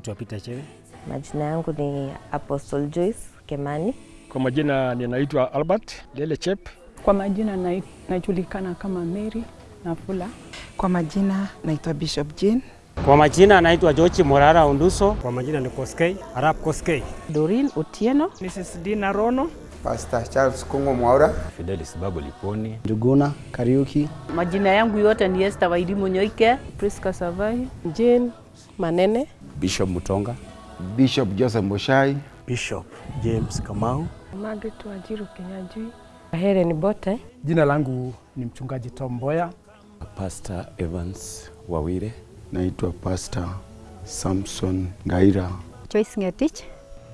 majina naitwa Peter Chewe? Majina yangu ni Apostle Joyce Kemani. Kwa majina ninaitwa Albert Lele Chep. Kwa majina na, najulikana kama Mary Nafula. Kwa majina naitwa Bishop Jean. Kwa majina naitwa Jochi Morara Unduso. Kwa majina ni Koskei, Arap Koskei. Dorin Otieno. Mrs. Dina Rono. Pastor Charles Kungo Mwaura. Fidelis Babu Liponi. Njuguna Kariuki. Majina yangu yote ni Esther Wairimu Nyoike. Priska Savai. Jane Manene. Bishop Mutonga. Bishop Joseph Moshai. Bishop James Kamau. Margaret Wajiru Kenyajui. Helen Bote. Jina langu ni mchungaji Tom Mboya. Pastor Evans Wawire. Naitwa Pastor Samson Ngaira. Joyce Ngetich.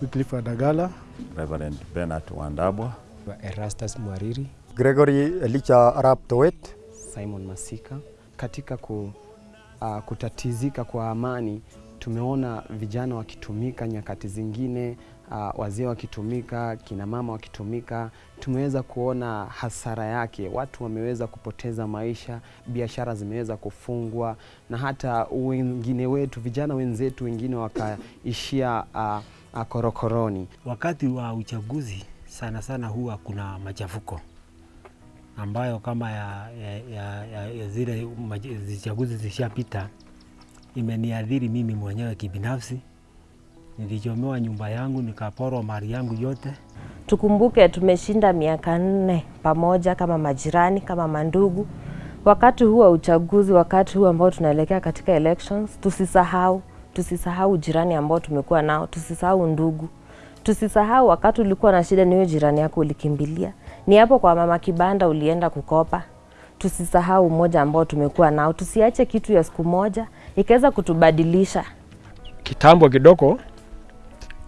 Wycliffe Adagala. Reverend Bernard Wandabwa. Erastus Mwariri. Gregory Elicha Arap Towet. Simon Masika. Katika ku, uh, kutatizika kwa amani tumeona vijana wakitumika nyakati zingine, uh, wazee wakitumika, kina mama wakitumika. Tumeweza kuona hasara yake, watu wameweza kupoteza maisha, biashara zimeweza kufungwa, na hata wengine wetu, vijana wenzetu wengine wakaishia uh, korokoroni. Wakati wa uchaguzi sana sana huwa kuna machafuko ambayo kama ya, ya, ya, ya, ya zile chaguzi zishapita imeniadhiri mimi mwenyewe kibinafsi. Nilichomewa nyumba yangu, nikaporwa mali yangu yote. Tukumbuke tumeshinda miaka nne pamoja kama majirani, kama mandugu. Wakati huu wa uchaguzi, wakati huu ambao tunaelekea katika elections, tusisahau tusisahau jirani ambao tumekuwa nao, tusisahau ndugu, tusisahau wakati ulikuwa na shida, niyo jirani yako ulikimbilia, ni hapo kwa mama kibanda ulienda kukopa. Tusisahau umoja ambao tumekuwa nao, tusiache kitu ya siku moja ikaweza kutubadilisha. Kitambo kidogo,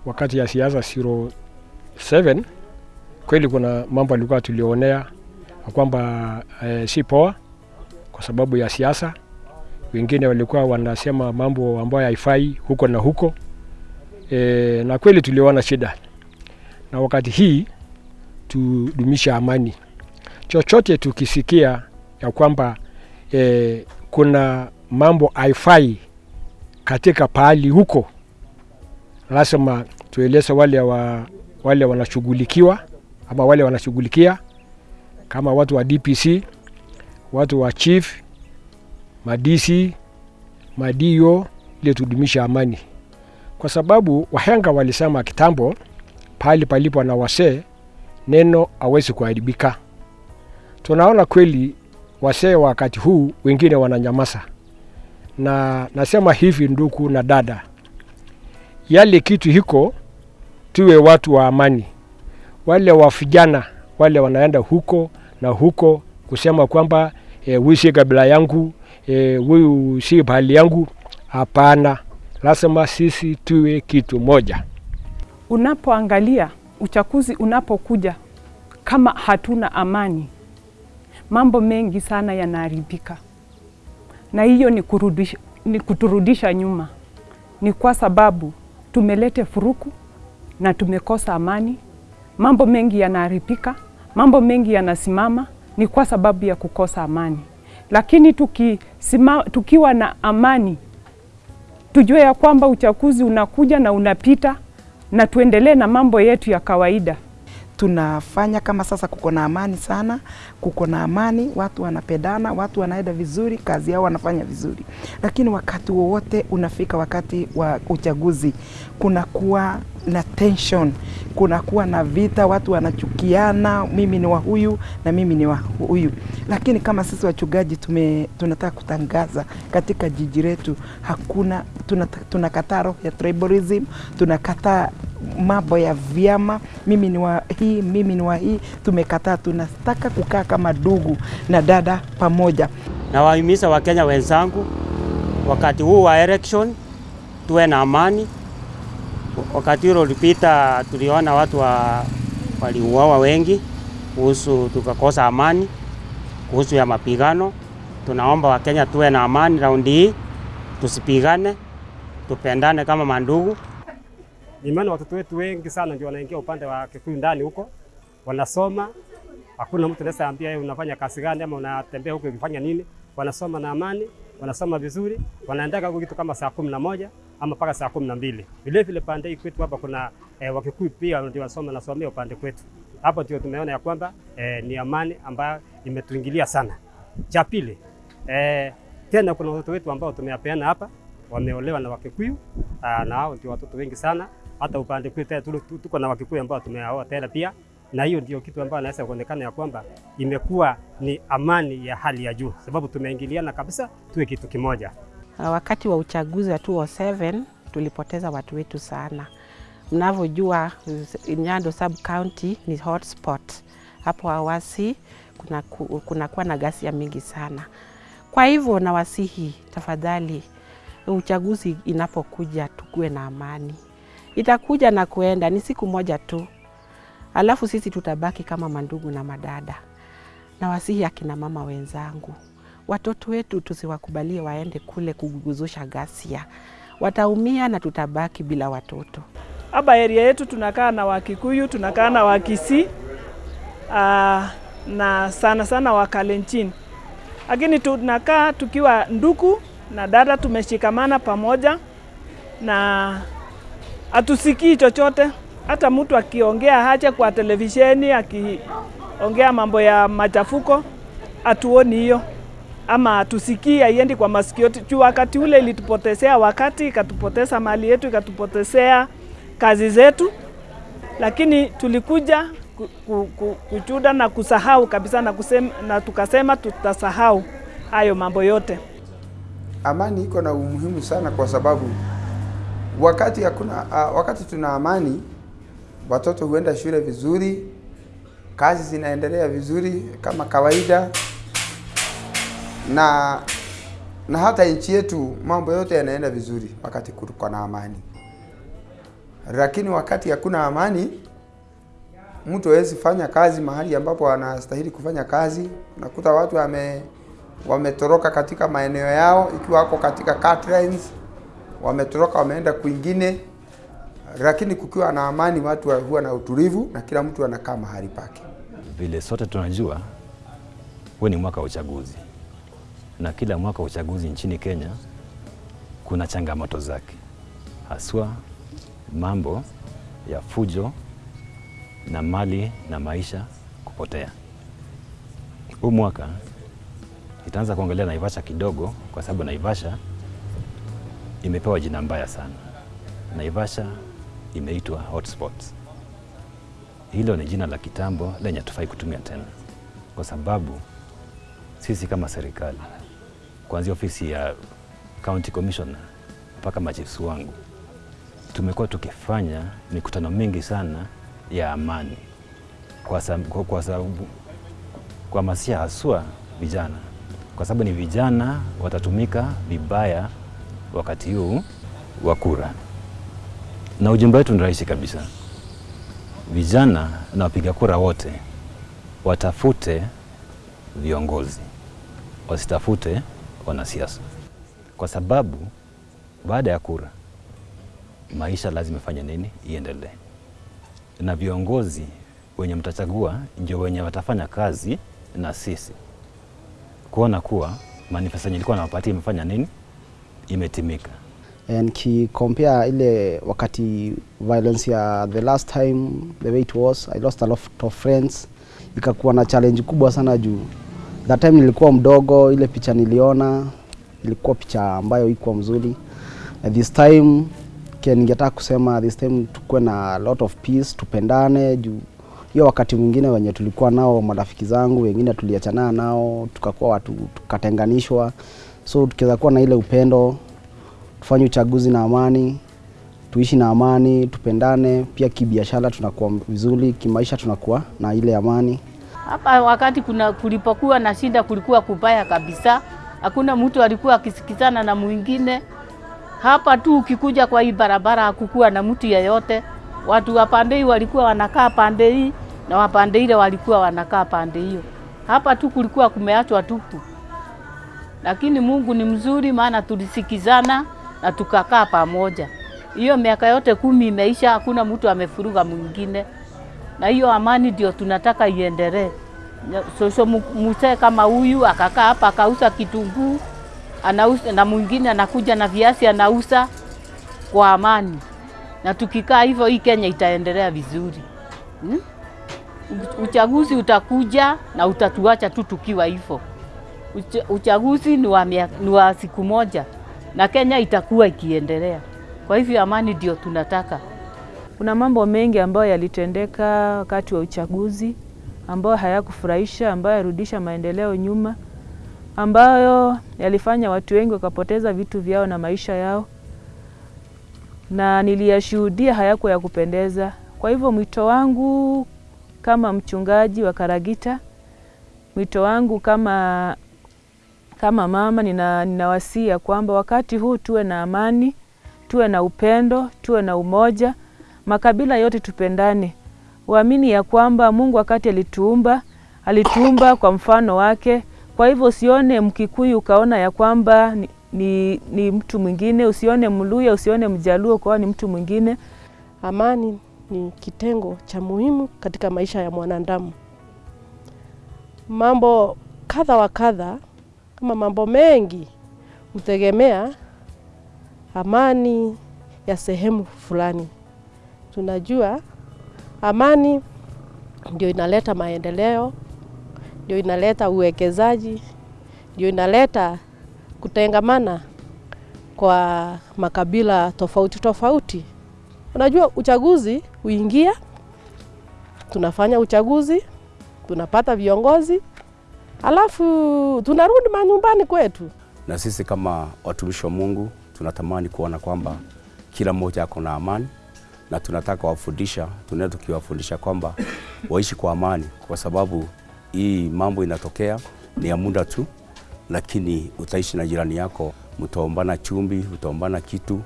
wakati ya siasa 07 kweli kuna mambo alikuwa tulionea kwamba eh, si poa kwa sababu ya siasa. Wengine walikuwa wanasema mambo ambayo haifai huko na huko e, na kweli tuliona shida, na wakati hii tudumisha amani. Chochote tukisikia ya kwamba e, kuna mambo haifai katika pahali huko, lazima tueleze wale, wa, wale wanashughulikiwa ama wale wanashughulikia kama watu wa DPC, watu wa chief, madisi, madio, ili tudumisha amani, kwa sababu wahenga walisema kitambo, pahali palipo na wasee neno hawezi kuharibika. Tunaona kweli wasee wakati huu wengine wananyamaza, na nasema hivi nduku na dada, yale kitu hiko, tuwe watu wa amani. Wale wa vijana wale wanaenda huko na huko kusema kwamba huyu e, si kabila yangu huyu e, si bahali yangu. Hapana, lazima sisi tuwe kitu moja. Unapoangalia uchaguzi unapokuja, kama hatuna amani, mambo mengi sana yanaharibika, na hiyo ni, kurudisha, ni kuturudisha nyuma. Ni kwa sababu tumelete furuku na tumekosa amani, mambo mengi yanaharibika, mambo mengi yanasimama, ni kwa sababu ya kukosa amani. Lakini tukisima, tukiwa na amani, tujue ya kwamba uchaguzi unakuja na unapita, na tuendelee na mambo yetu ya kawaida. Tunafanya kama sasa, kuko na amani sana, kuko na amani, watu wanapendana, watu wanaenda vizuri, kazi yao wanafanya vizuri. Lakini wakati wowote unafika wakati wa uchaguzi, kunakuwa na tension, kunakuwa na vita, watu wanachukiana, mimi ni wa huyu na mimi ni wa huyu. Lakini kama sisi wachungaji tume, tunataka kutangaza katika jiji letu, hakuna tunakataa roho ya tribalism, tunakataa mambo ya vyama, mimi ni wa hii, mimi ni wa hii. Tumekataa, tunataka kukaa kama ndugu na dada pamoja. Na wahimiza Wakenya wenzangu, wakati huu wa election tuwe na amani. Wakati hilo ulipita, tuliona watu wa, waliuawa wengi, kuhusu tukakosa amani, kuhusu ya mapigano. Tunaomba Wakenya tuwe na amani raundi hii, tusipigane, tupendane kama mandugu. Imani watoto wetu wengi sana ndio wanaingia upande wa Kikuyu ndani huko, wanasoma. Hakuna mtu anaweza ambia yeye unafanya kazi gani ama unatembea huko ukifanya nini. Wanasoma na amani, wanasoma vizuri, wanaendaga kitu kama saa kumi na moja ama mpaka saa kumi na mbili. Vile vile pande hii kwetu hapa kuna eh, Wakikuyu pia ndio wanasoma nasomea upande kwetu hapo, ndio tumeona ya kwamba eh, ni amani ambayo imetuingilia sana. Cha pili eh, tena kuna watoto wetu ambao tumewapeana hapa wameolewa na Wakikuyu aa, na hao ndio watoto wengi sana. Hata upande kwetu tuko na Wakikuyu ambao tumeaoa tena pia, na hiyo ndio kitu ambayo naweza kuonekana ya kwamba imekuwa ni amani ya hali ya juu, sababu tumeingiliana kabisa, tuwe kitu kimoja. Uh, Wakati wa uchaguzi wa 2007 tulipoteza watu wetu sana. Mnavyojua Nyando sub county ni hotspot. Hapo awasi kuna kunakuwa na ghasia mingi sana. Kwa hivyo nawasihi tafadhali, uchaguzi inapokuja tukuwe na amani. Itakuja na kuenda, ni siku moja tu, alafu sisi tutabaki kama mandugu na madada. Nawasihi akina mama wenzangu, watoto wetu tusiwakubalie waende kule kuguguzusha ghasia, wataumia na tutabaki bila watoto. Hapa eria yetu tunakaa na Wakikuyu, tunakaa na Wakisi uh, na sana sana Wakalenjin, lakini tunakaa tukiwa nduku na dada, tumeshikamana pamoja na hatusikii chochote. Hata mtu akiongea haja kwa televisheni akiongea mambo ya machafuko, hatuoni hiyo ama hatusikii, haiendi kwa masikio. Juu wakati ule ilitupotezea wakati, ikatupoteza mali yetu, ikatupotezea kazi zetu, lakini tulikuja ku- ku- ku- kuchuda na kusahau kabisa na, kusema, na tukasema tutasahau hayo mambo yote. Amani iko na umuhimu sana kwa sababu wakati hakuna uh, wakati tuna amani, watoto huenda shule vizuri, kazi zinaendelea vizuri kama kawaida, na na hata nchi yetu mambo yote yanaenda vizuri wakati kuko na amani. Lakini wakati hakuna amani, mtu hawezi fanya kazi mahali ambapo anastahili kufanya kazi. Unakuta watu wame wametoroka katika maeneo yao, ikiwa wako katika cut lines, wametoroka wameenda kwingine. Lakini kukiwa na amani, watu huwa na utulivu na kila mtu anakaa mahali pake. Vile sote tunajua, huu ni mwaka wa uchaguzi, na kila mwaka wa uchaguzi nchini Kenya kuna changamoto zake, haswa mambo ya fujo na mali na maisha kupotea. Huu mwaka itaanza kuongelea Naivasha kidogo, kwa sababu Naivasha imepewa jina mbaya sana. Naivasha imeitwa hotspot. Hilo ni jina la kitambo lenye hatufai kutumia tena, kwa sababu sisi kama serikali, kuanzia ofisi ya county commissioner mpaka machifu wangu, tumekuwa tukifanya mikutano mingi sana ya amani kwa sababu, kwa sababu kuhamasisha haswa vijana, kwa sababu ni vijana watatumika vibaya wakati huu wa kura, na ujumbe wetu ni rahisi kabisa. Vijana na wapiga kura wote watafute viongozi, wasitafute wanasiasa, kwa sababu baada ya kura maisha lazima ifanye nini, iendelee, na viongozi wenye mtachagua ndio wenye watafanya kazi na sisi. Kuona kuwa manifesto yenye ilikuwa nawapatia imefanya nini, imetimika. Nikikompare ile wakati violence ya the last time the way it was I lost a lot of friends, ikakuwa na challenge kubwa sana juu that time nilikuwa mdogo, ile picha niliona ilikuwa picha ambayo ikuwa mzuri. And this time ningetaka kusema this time tukuwe na lot of peace, tupendane juu hiyo wakati mwingine wenye tulikuwa nao marafiki zangu wengine tuliachana nao tukakuwa watu tukatenganishwa, so tukiweza kuwa na ile upendo tufanye uchaguzi na amani, tuishi na amani, tupendane. Pia kibiashara tunakuwa vizuri, kimaisha tunakuwa na ile amani. Hapa wakati kuna kulipokuwa na shida, kulikuwa kubaya kabisa, hakuna mtu alikuwa akisikizana na mwingine. Hapa tu ukikuja kwa hii barabara hakukuwa na mtu yeyote. Watu wa pande hii walikuwa wanakaa pande hii na wa pande ile walikuwa wanakaa pande hiyo. Hapa tu kulikuwa kumeachwa tupu, lakini Mungu ni mzuri, maana tulisikizana na tukakaa pamoja. Hiyo miaka yote kumi imeisha, hakuna mtu amefuruga mwingine, na hiyo amani ndio tunataka iendelee. Sosho mzee kama huyu akakaa hapa akauza kitunguu anauza, na mwingine anakuja na viazi anauza, kwa amani, na tukikaa hivyo hii Kenya itaendelea vizuri hmm? Uchaguzi utakuja na utatuacha tu tukiwa hivyo. Ucha, uchaguzi ni wa, ni wa siku moja na Kenya itakuwa ikiendelea. Kwa hivyo amani ndio tunataka. Kuna mambo mengi ambayo yalitendeka wakati wa uchaguzi ambayo hayakufurahisha, ambayo yarudisha maendeleo nyuma, ambayo yalifanya watu wengi wakapoteza vitu vyao na maisha yao, na niliyashuhudia hayakuwa ya kupendeza. Kwa hivyo mwito wangu kama mchungaji wa Karagita, mwito wangu kama kama mama, nina, ninawasia kwamba wakati huu tuwe na amani, tuwe na upendo, tuwe na umoja, makabila yote tupendane, waamini ya kwamba Mungu wakati alituumba alituumba kwa mfano wake. Kwa hivyo usione Mkikuyu ukaona ya kwamba ni, ni, ni mtu mwingine, usione Mluya, usione Mjaluo ukaona ni mtu mwingine. Amani ni kitengo cha muhimu katika maisha ya mwanadamu. Mambo kadha wa kadha kama mambo mengi hutegemea amani ya sehemu fulani. Tunajua amani ndio inaleta maendeleo, ndio inaleta uwekezaji, ndio inaleta kutengamana kwa makabila tofauti tofauti. Unajua, uchaguzi huingia, tunafanya uchaguzi, tunapata viongozi, alafu tunarudi manyumbani kwetu. Na sisi kama watumishi wa Mungu tunatamani kuona kwamba kila mmoja ako na amani, na tunataka wafundisha, tunaenda tukiwafundisha kwamba waishi kwa amani, kwa sababu hii mambo inatokea ni ya muda tu, lakini utaishi na jirani yako, mtaombana chumbi, utaombana kitu,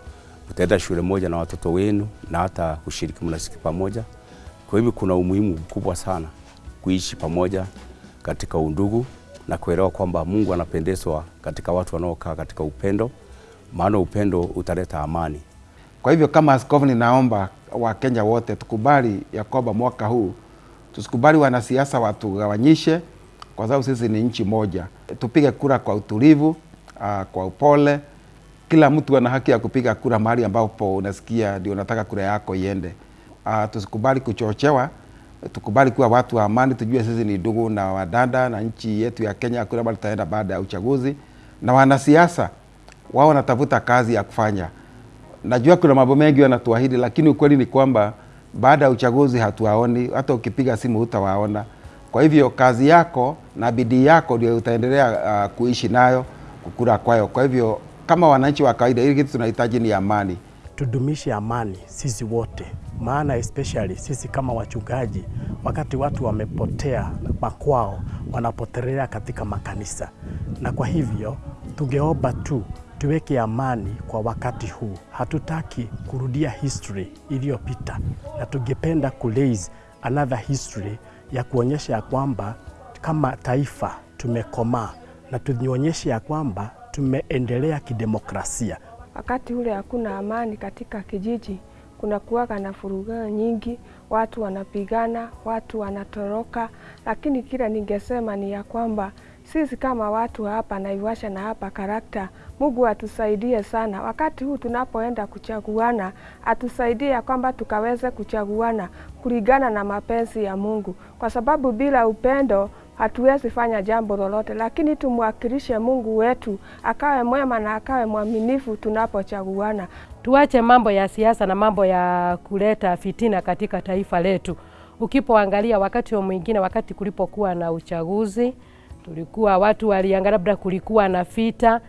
utaenda shule moja na watoto wenu, na hata kushiriki mnasiki pamoja. Kwa hivyo kuna umuhimu mkubwa sana kuishi pamoja katika undugu na kuelewa kwamba Mungu anapendezwa katika watu wanaokaa katika upendo, maana upendo utaleta amani. Kwa hivyo kama askofu, ninaomba Wakenya wote tukubali ya kwamba mwaka huu tusikubali wanasiasa watugawanyishe, kwa sababu sisi ni nchi moja. Tupige kura kwa utulivu, uh, kwa upole. Kila mtu ana haki ya kupiga kura mahali ambapo unasikia ndio unataka kura yako iende. Uh, tusikubali kuchochewa, tukubali kuwa watu wa amani, tujue sisi ni ndugu na wadada, na nchi yetu ya Kenya hakuna bali tutaenda baada ya uchaguzi. Na wanasiasa wao wanatafuta kazi ya kufanya. Najua kuna mambo mengi wanatuahidi, lakini ukweli ni kwamba baada ya uchaguzi hatuwaoni, hata ukipiga simu hutawaona. Kwa hivyo kazi yako na bidii yako ndio utaendelea uh, kuishi nayo, kukura kwayo. Kwa hivyo kama wananchi wa kawaida, hili kitu tunahitaji ni amani. Tudumishe amani sisi wote, maana especially sisi kama wachungaji, wakati watu wamepotea makwao, wanapotelea katika makanisa, na kwa hivyo tungeomba tu tuweke amani kwa wakati huu. Hatutaki kurudia history iliyopita, na tungependa kulaze another history ya kuonyesha ya kwamba kama taifa tumekomaa na tuonyeshe ya kwamba tumeendelea kidemokrasia. Wakati ule hakuna amani katika kijiji, kuna kuwaga na furuga nyingi, watu wanapigana, watu wanatoroka, lakini kila ningesema ni ya kwamba sisi kama watu hapa Naivasha na hapa Karakta, Mungu atusaidie sana. Wakati huu tunapoenda kuchaguana, atusaidie ya kwamba tukaweze kuchaguana kulingana na mapenzi ya Mungu, kwa sababu bila upendo hatuwezi fanya jambo lolote, lakini tumwakilishe Mungu wetu akawe mwema na akawe mwaminifu tunapochaguana. Tuache mambo ya siasa na mambo ya kuleta fitina katika taifa letu. Ukipoangalia wakati wa mwingine, wakati kulipokuwa na uchaguzi tulikuwa watu waliangalia, labda kulikuwa na vita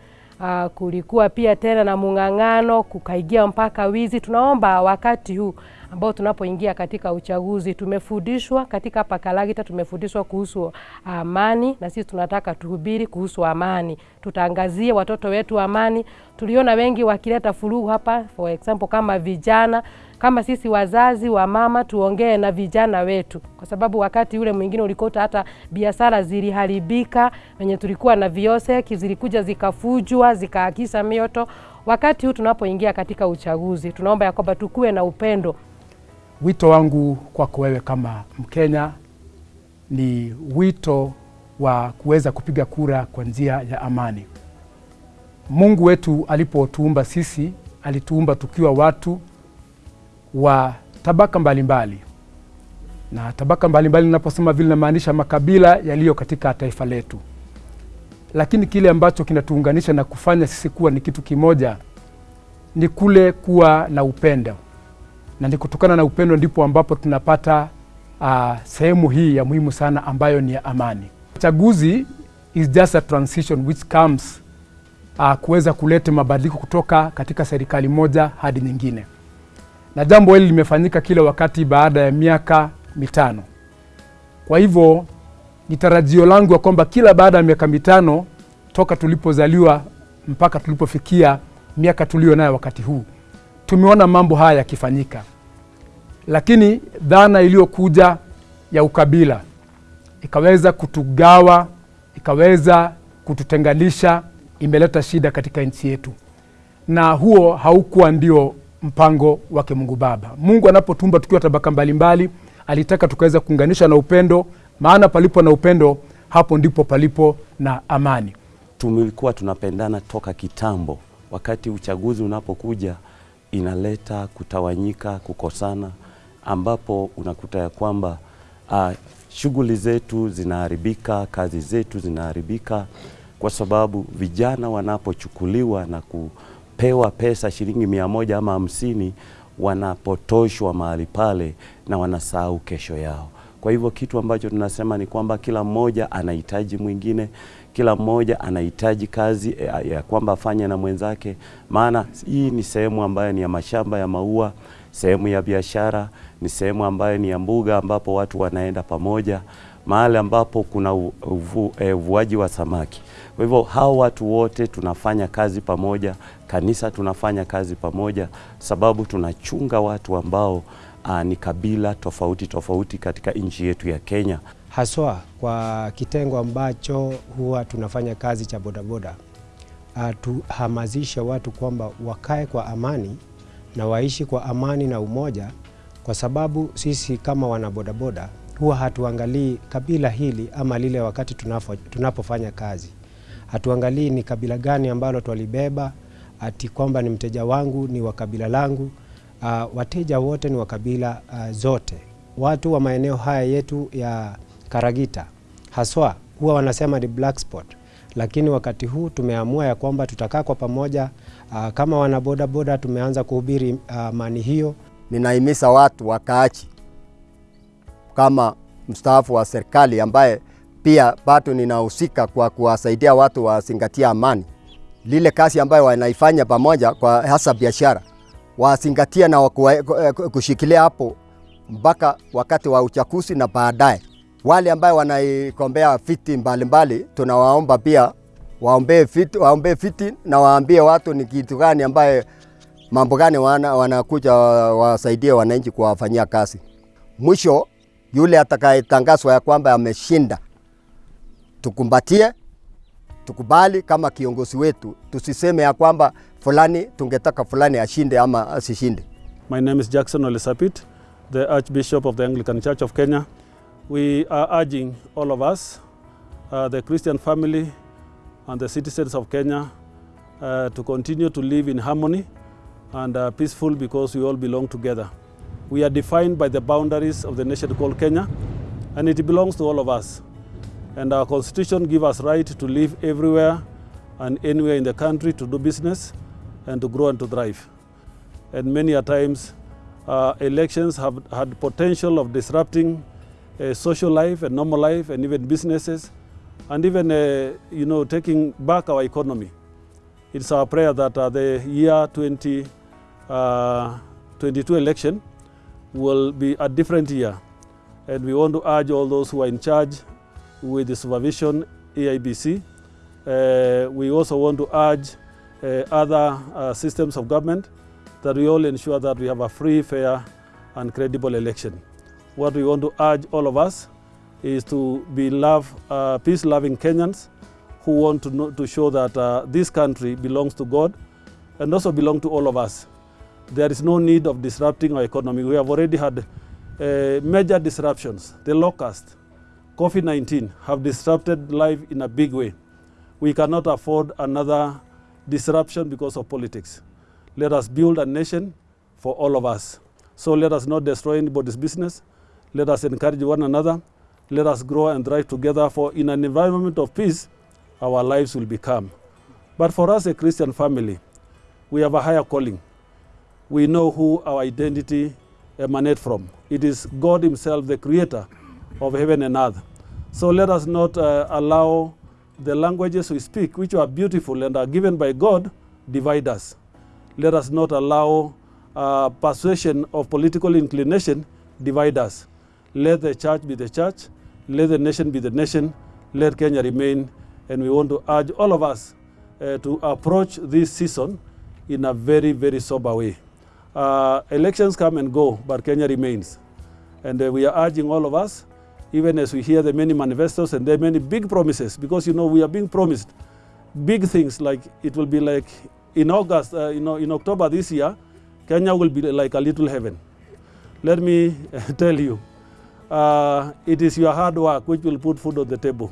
uh, kulikuwa pia tena na mung'ang'ano, kukaigia mpaka wizi. Tunaomba wakati huu ambao tunapoingia katika uchaguzi, tumefundishwa katika hapa Kalagita, tumefundishwa kuhusu amani, na sisi tunataka tuhubiri kuhusu amani, tutangazie watoto wetu amani. Tuliona wengi wakileta furugu hapa, for example kama vijana kama sisi wazazi wa mama tuongee na vijana wetu, kwa sababu wakati ule mwingine ulikuta hata biashara ziliharibika, wenye tulikuwa na vioseki zilikuja zikafujwa zikaakisa mioto. Wakati huu tunapoingia katika uchaguzi, tunaomba ya kwamba tukuwe na upendo. Wito wangu kwako wewe kama Mkenya ni wito wa kuweza kupiga kura kwa njia ya amani. Mungu wetu alipotuumba sisi alituumba tukiwa watu wa tabaka mbalimbali mbali. Na tabaka mbalimbali ninaposema vile namaanisha makabila yaliyo katika taifa letu, lakini kile ambacho kinatuunganisha na kufanya sisi kuwa ni kitu kimoja ni kule kuwa na upendo, na ni kutokana na upendo ndipo ambapo tunapata uh, sehemu hii ya muhimu sana ambayo ni ya amani. Chaguzi is just a transition which comes uh, kuweza kuleta mabadiliko kutoka katika serikali moja hadi nyingine, na jambo hili limefanyika kila wakati baada ya miaka mitano. Kwa hivyo ni tarajio langu ya kwamba kila baada ya miaka mitano toka tulipozaliwa mpaka tulipofikia miaka tulio nayo wakati huu, tumeona mambo haya yakifanyika, lakini dhana iliyokuja ya ukabila ikaweza kutugawa, ikaweza kututenganisha, imeleta shida katika nchi yetu, na huo haukuwa ndio mpango wake Mungu Baba. Mungu anapotumba tukiwa tabaka mbalimbali, mbali, alitaka tukaweza kuunganisha na upendo, maana palipo na upendo, hapo ndipo palipo na amani. Tumekuwa tunapendana toka kitambo. Wakati uchaguzi unapokuja, inaleta kutawanyika, kukosana, ambapo unakuta ya kwamba uh, shughuli zetu zinaharibika, kazi zetu zinaharibika, kwa sababu vijana wanapochukuliwa na kupewa pesa shilingi mia moja ama hamsini wanapotoshwa mahali pale na wanasahau kesho yao. Kwa hivyo kitu ambacho tunasema ni kwamba kila mmoja anahitaji mwingine, kila mmoja anahitaji kazi ya, ya kwamba afanye na mwenzake, maana hii ni sehemu ambayo ni ya mashamba ya maua, sehemu ya biashara, ni sehemu ambayo ni ya mbuga ambapo watu wanaenda pamoja, mahali ambapo kuna uvuaji wa samaki. Kwa hivyo hao watu wote tunafanya kazi pamoja, kanisa tunafanya kazi pamoja, sababu tunachunga watu ambao uh, ni kabila tofauti tofauti katika nchi yetu ya Kenya. Haswa kwa kitengo ambacho huwa tunafanya kazi cha bodaboda, uh, tuhamasishe watu kwamba wakae kwa amani na waishi kwa amani na umoja, kwa sababu sisi kama wana bodaboda huwa hatuangalii kabila hili ama lile wakati tunapofanya kazi. Hatuangalii ni kabila gani ambalo twalibeba, ati kwamba ni mteja wangu ni wa kabila langu. Uh, wateja wote ni wa kabila uh, zote. Watu wa maeneo haya yetu ya Karagita haswa huwa wanasema ni black spot, lakini wakati huu tumeamua ya kwamba tutakaa kwa pamoja uh, kama wana boda boda, tumeanza kuhubiri amani uh, hiyo. Ninahimiza watu wakaachi kama mstaafu wa serikali ambaye pia bado ninahusika kwa kuwasaidia watu wazingatia amani, lile kazi ambayo wanaifanya pamoja kwa hasa biashara wazingatia na wakua, kushikilia hapo mpaka wakati wa uchaguzi na baadaye. Wale ambayo wanaikombea fiti mbalimbali, tunawaomba pia waombee viti, waombee viti na waambie watu ni kitu gani ambaye mambo gani wana, wanakuja wasaidie wananchi kuwafanyia kazi. Mwisho yule atakayetangazwa ya kwamba ameshinda, tukumbatie, tukubali kama kiongozi wetu, tusiseme ya kwamba fulani tungetaka fulani ashinde ama asishinde. My name is Jackson Olisapit, the Archbishop of the Anglican Church of Kenya. We are urging all of us, uh, the Christian family and the citizens of Kenya, uh, to continue to live in harmony and uh, peaceful because we all belong together. We are defined by the boundaries of the nation called Kenya, and it belongs to all of us. And our constitution gives us right to live everywhere and anywhere in the country to do business and to grow and to thrive. And many a times, uh, elections have had potential of disrupting uh, social life and normal life and even businesses and even, uh, you know, taking back our economy. It's our prayer that uh, the year 2022 uh, 22 election will be a different year. And we want to urge all those who are in charge with the supervision, AIBC. Uh, we also want to urge uh, other uh, systems of government that we all ensure that we have a free, fair and credible election. What we want to urge all of us is to be love, uh, peace-loving Kenyans who want to, know, to show that uh, this country belongs to God and also belong to all of us. There is no need of disrupting our economy. We have already had uh, major disruptions. The locust, COVID-19 have disrupted life in a big way. We cannot afford another disruption because of politics. Let us build a nation for all of us. So let us not destroy anybody's business. Let us encourage one another. Let us grow and thrive together, for in an environment of peace, our lives will be calm. But for us, a Christian family, we have a higher calling. We know who our identity emanates from. It is God Himself, the creator of heaven and earth. So let us not uh, allow the languages we speak, which are beautiful and are given by God, divide us. Let us not allow uh, persuasion of political inclination divide us. Let the church be the church, let the nation be the nation, let Kenya remain. And we want to urge all of us uh, to approach this season in a very, very sober way. Uh, elections come and go, but Kenya remains. And uh, we are urging all of us, even as we hear the many manifestos and the many big promises, because you know we are being promised big things like it will be like in August, uh, you know, in October this year, Kenya will be like a little heaven. Let me tell you, uh, it is your hard work which will put food on the table.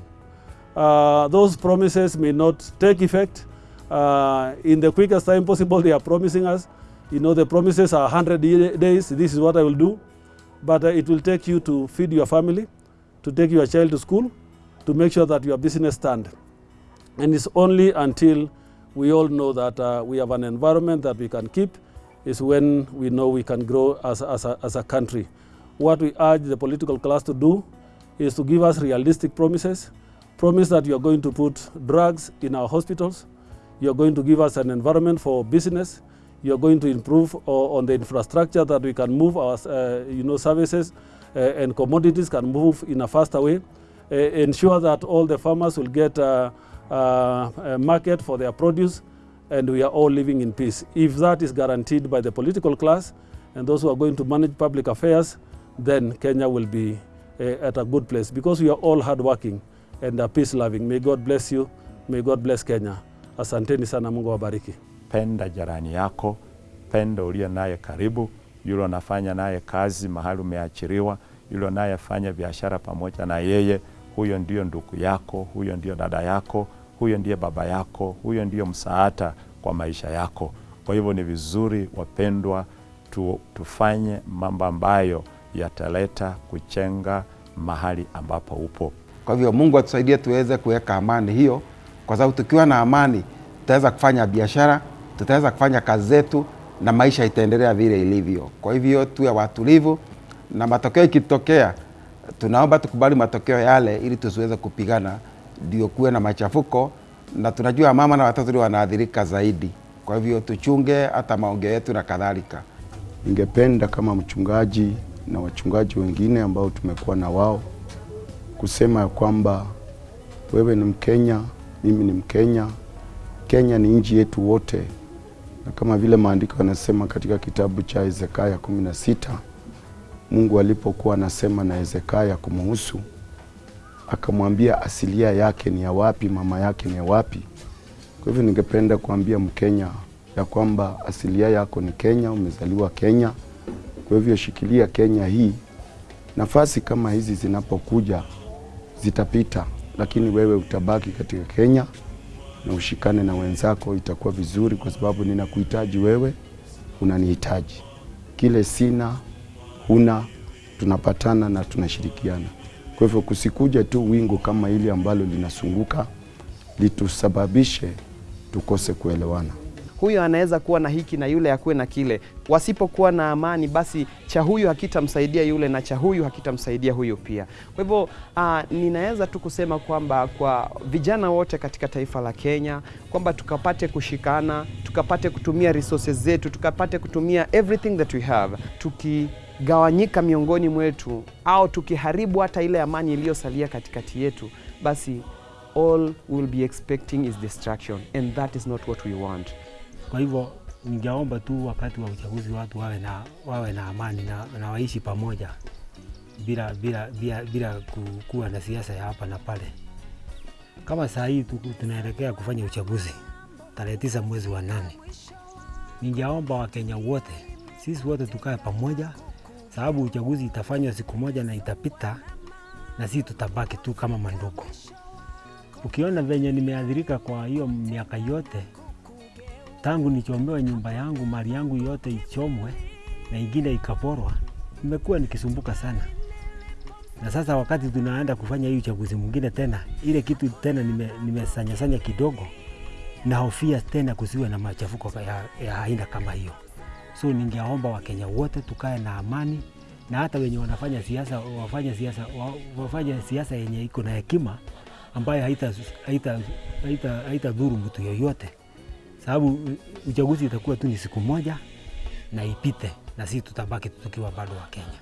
Uh, those promises may not take effect uh, in the quickest time possible. They are promising us. You know, the promises are 100 days. This is what I will do. But uh, it will take you to feed your family, to take your child to school, to make sure that your business stand. And it's only until we all know that uh, we have an environment that we can keep is when we know we can grow as, as, a, as a country. What we urge the political class to do is to give us realistic promises. Promise that you are going to put drugs in our hospitals. You are going to give us an environment for business. You are going to improve on the infrastructure that we can move our uh, you know, services uh, and commodities can move in a faster way. Uh, ensure that all the farmers will get uh, uh, a market for their produce and we are all living in peace. If that is guaranteed by the political class and those who are going to manage public affairs, then Kenya will be uh, at a good place because we are all hardworking and are peace loving. May God bless you. May God bless Kenya. Asanteni sana, Mungu awabariki. penda jarani yako, penda uliye naye karibu, yule anafanya naye kazi mahali umeachiriwa, yule anayefanya biashara pamoja na yeye, huyo ndio ndugu yako, huyo ndio dada yako, huyo ndiye baba yako, huyo ndio msaada kwa maisha yako. Kwa hivyo ni vizuri wapendwa, tu, tufanye mambo ambayo yataleta kuchenga mahali ambapo upo. Kwa hivyo Mungu atusaidie tuweze kuweka amani hiyo, kwa sababu tukiwa na amani tutaweza kufanya biashara, tutaweza kufanya kazi zetu na maisha itaendelea vile ilivyo. Kwa hivyo tuwe watulivu, na matokeo ikitokea, tunaomba tukubali matokeo yale ili tusiweze kupigana, ndio kuwe na machafuko, na tunajua mama na watoto ndio wanaathirika zaidi. Kwa hivyo tuchunge hata maongeo yetu na kadhalika. Ningependa kama mchungaji na wachungaji wengine ambao tumekuwa na wao kusema ya kwamba wewe ni Mkenya, mimi ni Mkenya, Kenya ni nchi yetu wote, na kama vile maandiko yanasema katika kitabu cha Hezekia kumi na sita Mungu alipokuwa anasema na Hezekia kumuhusu, akamwambia asilia yake ni ya wapi, mama yake ni ya wapi. Kwa hivyo ningependa kuambia Mkenya ya kwamba asilia yako ni Kenya, umezaliwa Kenya. Kwa hivyo shikilia Kenya hii. Nafasi kama hizi zinapokuja zitapita, lakini wewe utabaki katika Kenya na ushikane na wenzako, itakuwa vizuri, kwa sababu ninakuhitaji wewe, unanihitaji. Kile sina huna, tunapatana na tunashirikiana. Kwa hivyo kusikuja tu wingu kama hili ambalo linasunguka litusababishe tukose kuelewana. Huyu anaweza kuwa na hiki na yule akuwe na kile. Wasipokuwa na amani, basi cha huyu hakitamsaidia yule na cha huyu hakitamsaidia huyu pia. Kwa hivyo uh, ninaweza tu kusema kwamba kwa vijana wote katika taifa la Kenya kwamba tukapate kushikana, tukapate kutumia resources zetu, tukapate kutumia everything that we have tuki gawanyika miongoni mwetu au tukiharibu hata ile amani iliyosalia katikati yetu, basi all we'll be expecting is destruction and that is not what we want. Kwa hivyo ningeomba tu wakati wa uchaguzi watu wawe na, wawe na amani na, na waishi pamoja bila, bila, bila, bila kuwa na siasa ya hapa na pale. Kama saa hii tunaelekea kufanya uchaguzi tarehe tisa mwezi wa nane, ningeomba Wakenya wote sisi wote tukae pamoja, sababu uchaguzi itafanywa siku moja na itapita, na sisi tutabaki tu kama mandugu. Ukiona venye nimeadhirika kwa hiyo miaka yote, tangu nichomewe nyumba yangu, mali yangu yote ichomwe na ingine ikaporwa, nimekuwa nikisumbuka sana. Na sasa wakati tunaenda kufanya hii uchaguzi mwingine tena, ile kitu tena nime- nimesanyasanya kidogo, nahofia tena kusiwe na machafuko ya, aina kama hiyo. So ningeomba Wakenya wote tukae na amani, na hata wenye wanafanya siasa wafanye siasa wa- wafanye siasa yenye iko na hekima ambayo haita haita haita haita dhuru mtu yoyote, sababu uchaguzi itakuwa tu ni siku moja na ipite, na sisi tutabaki tukiwa bado wa Kenya.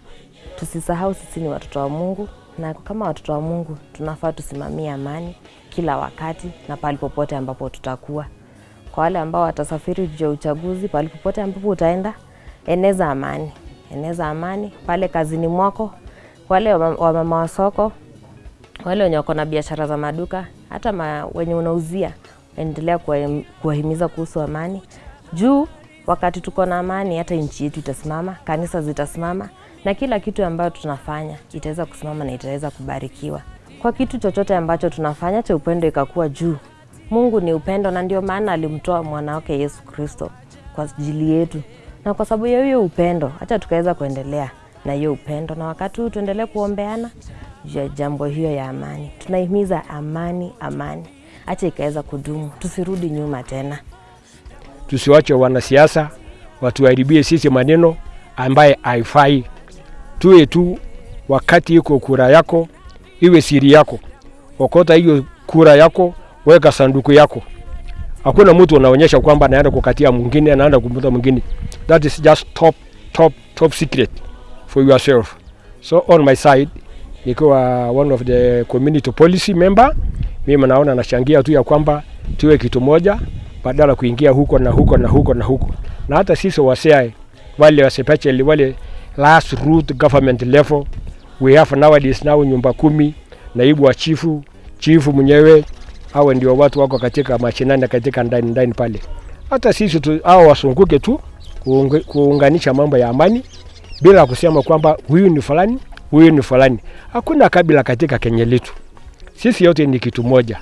Tusisahau sisi ni watoto wa Mungu, na kama watoto wa Mungu tunafaa tusimamie amani kila wakati na pale popote ambapo tutakuwa. Kwa wale ambao watasafiri juu ya uchaguzi, pale popote ambapo utaenda, eneza amani, eneza amani pale kazini mwako, wale wa wamama wa soko, wale wenye wako na biashara za maduka, hata ma, wenye unauzia, endelea kuwahimiza kuhusu amani juu wakati tuko na amani, hata nchi yetu itasimama, kanisa zitasimama, na kila kitu ambayo tunafanya itaweza kusimama na itaweza kubarikiwa. Kwa kitu chochote ambacho tunafanya cha upendo ikakuwa juu. Mungu ni upendo, na ndio maana alimtoa mwana wake Yesu Kristo kwa ajili yetu, na kwa sababu ya hiyo upendo, hata tukaweza kuendelea na hiyo upendo, na wakati huu tuendelee kuombeana juu ya jambo hiyo ya amani. Tunahimiza amani, amani, acha ikaweza kudumu, tusirudi nyuma tena. tusiwache wanasiasa watuharibie sisi maneno ambaye haifai. Tuwe tu wakati iko kura yako iwe siri yako, okota hiyo kura yako, weka sanduku yako. Hakuna mtu anaonyesha kwamba anaenda kukatia mwingine, anaenda kumuta mwingine. That is just top, top, top secret for yourself. So on my side, nikiwa one of the community policy member, mimi naona nachangia tu ya kwamba tuwe kitu moja badala kuingia huko na huko na huko na huko, na hata sisi wasiae wale especially wale last root government level we have nowadays now nyumba kumi, naibu wa chifu, chifu mwenyewe, hao ndio watu wako katika mashinani katika ndani ndani pale. Hata sisi tu hao wasunguke tu kuunganisha mambo ya amani bila kusema kwamba huyu ni fulani, huyu ni fulani. Hakuna kabila katika Kenya letu, sisi yote ni kitu moja.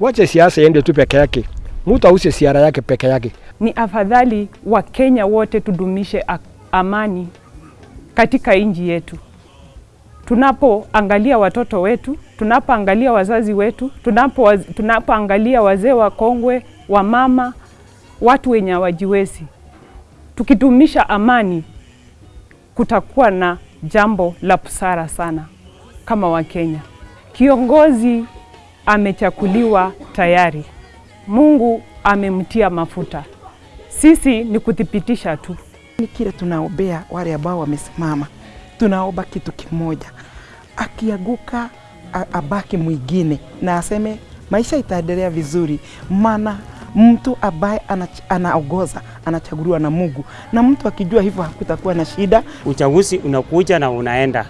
Wache siasa iende tu peke yake, mtu ause siara yake peke yake. Ni afadhali Wakenya wote tudumishe amani katika nchi yetu. Tunapoangalia watoto wetu, tunapoangalia wazazi wetu, tunapo tunapoangalia wazee wakongwe, wa mama, watu wenye hawajiwezi, tukidumisha amani, kutakuwa na jambo la busara sana kama Wakenya. Kiongozi amechakuliwa tayari, Mungu amemtia mafuta, sisi ni kuthibitisha tu. Ni kile tunaombea wale ambao wamesimama, tunaomba kitu kimoja, akiaguka abaki mwingine na aseme maisha itaendelea vizuri, maana mtu ambaye anaogoza anaongoza anachaguliwa na Mungu, na mtu akijua hivyo hakutakuwa na shida. Uchaguzi unakuja na unaenda,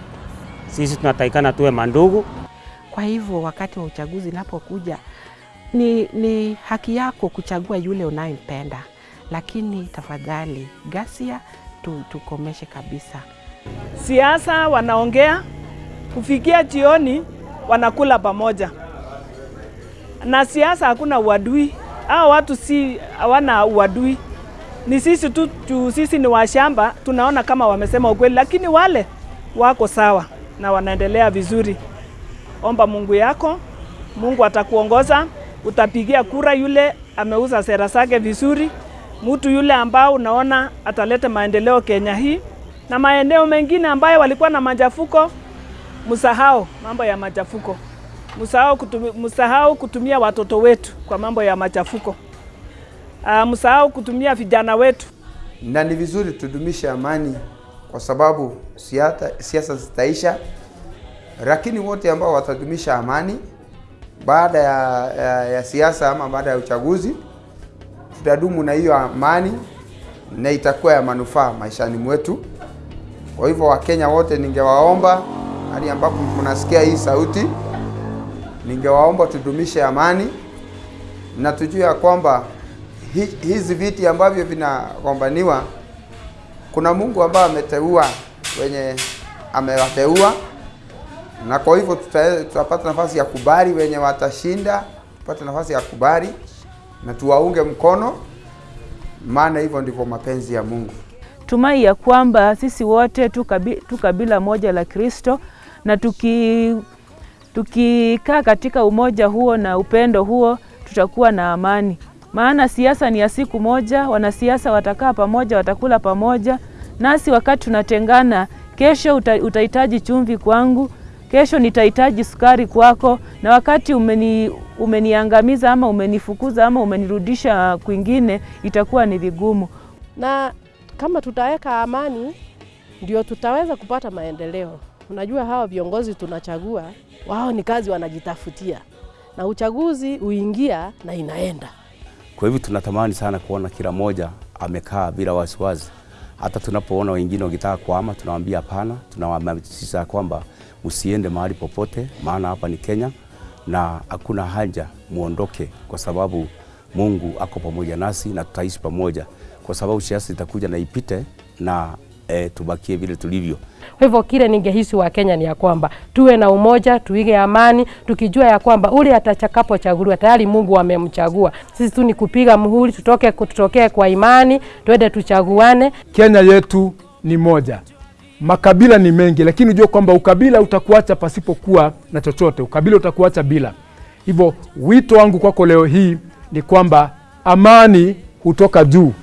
sisi tunatakikana tuwe mandugu. Kwa hivyo wakati wa uchaguzi unapokuja, ni, ni haki yako kuchagua yule unayempenda, lakini tafadhali gasia tu, tukomeshe kabisa. Siasa wanaongea kufikia jioni, wanakula pamoja, na siasa hakuna uadui. Hao watu si hawana uadui, ni sisi tu, tu sisi ni washamba, tunaona kama wamesema ukweli, lakini wale wako sawa na wanaendelea vizuri. Omba Mungu yako, Mungu atakuongoza. Utapigia kura yule ameuza sera zake vizuri, mtu yule ambao unaona ataleta maendeleo Kenya hii na maeneo mengine ambayo walikuwa na machafuko. Msahau mambo ya machafuko, msahau kutumia, msahau kutumia watoto wetu kwa mambo ya machafuko. Uh, msahau kutumia vijana wetu. na ni vizuri tudumishe amani kwa sababu siasa siasa zitaisha, lakini wote ambao watadumisha amani baada ya, ya, ya siasa ama baada ya uchaguzi, tutadumu na hiyo amani na itakuwa ya manufaa maishani mwetu. Kwa hivyo Wakenya wote ningewaomba, hadi ambapo mnasikia hii sauti, ningewaomba tudumishe amani na tujue ya kwamba hizi viti ambavyo vinagombaniwa kuna Mungu ambaye ameteua wenye amewateua, na kwa hivyo tuta- tutapata nafasi ya kubari wenye watashinda, tupate nafasi ya kubari na tuwaunge mkono, maana hivyo ndivyo mapenzi ya Mungu. Tumai ya kwamba sisi wote tu kabila moja la Kristo na tuki tukikaa katika umoja huo na upendo huo tutakuwa na amani. Maana siasa ni ya siku moja, wanasiasa watakaa pamoja, watakula pamoja, nasi wakati tunatengana, kesho uta, utahitaji chumvi kwangu, kesho nitahitaji sukari kwako, na wakati umeni, umeniangamiza ama umenifukuza ama umenirudisha kwingine, itakuwa ni vigumu. na kama tutaweka amani ndio tutaweza kupata maendeleo. Unajua hawa viongozi tunachagua, wao ni kazi wanajitafutia, na uchaguzi uingia na inaenda. Kwa hivyo tunatamani sana kuona kila moja amekaa bila wasiwasi. Hata tunapoona wengine wakitaka kuhama, tunawaambia hapana, tunawahamasisha kwamba msiende mahali popote, maana hapa ni Kenya na hakuna haja muondoke, kwa sababu Mungu ako pamoja nasi na tutaishi pamoja, kwa sababu siasa itakuja na ipite na e, tubakie vile tulivyo. Kwa hivyo kile ningehisi wa Kenya ni ya kwamba tuwe na umoja, tuige amani, tukijua ya kwamba ule atachakapochaguliwa tayari Mungu amemchagua. Sisi tu ni kupiga muhuri, tutoke tutokee kwa imani, twende tuchaguane. Kenya yetu ni moja, makabila ni mengi, lakini ujue kwamba ukabila utakuacha pasipokuwa na chochote, ukabila utakuacha bila. Hivyo wito wangu kwako leo hii ni kwamba amani hutoka juu.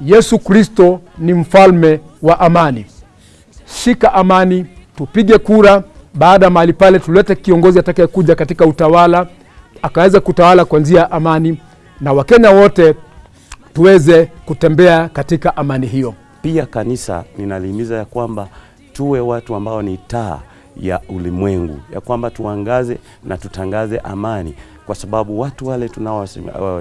Yesu Kristo ni mfalme wa amani. Shika amani, tupige kura. Baada ya mahali pale, tulete kiongozi atakayekuja katika utawala akaweza kutawala kwa njia ya amani, na Wakenya wote tuweze kutembea katika amani hiyo. Pia kanisa ninalihimiza ya kwamba tuwe watu ambao ni taa ya ulimwengu, ya kwamba tuangaze na tutangaze amani, kwa sababu watu wale tunao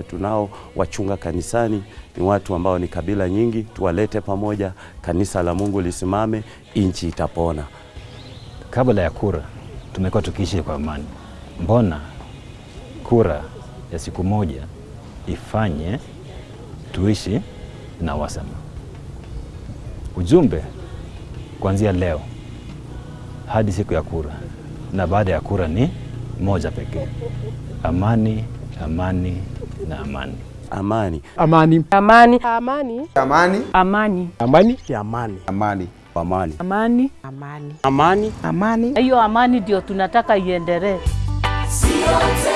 tunao wachunga kanisani ni watu ambao ni kabila nyingi. Tuwalete pamoja, kanisa la Mungu lisimame, nchi itapona. Kabla ya kura tumekuwa tukiishi kwa amani. Mbona kura ya siku moja ifanye tuishi na wasama? Ujumbe kuanzia leo hadi siku ya kura na baada ya kura ni moja pekee: amani, amani na amani. Amani, amani, amani, amani, amani, amani, amani, amani, amani, amani, amani, amani, amani, amani. Hiyo amani ndio tunataka iendelee. Sio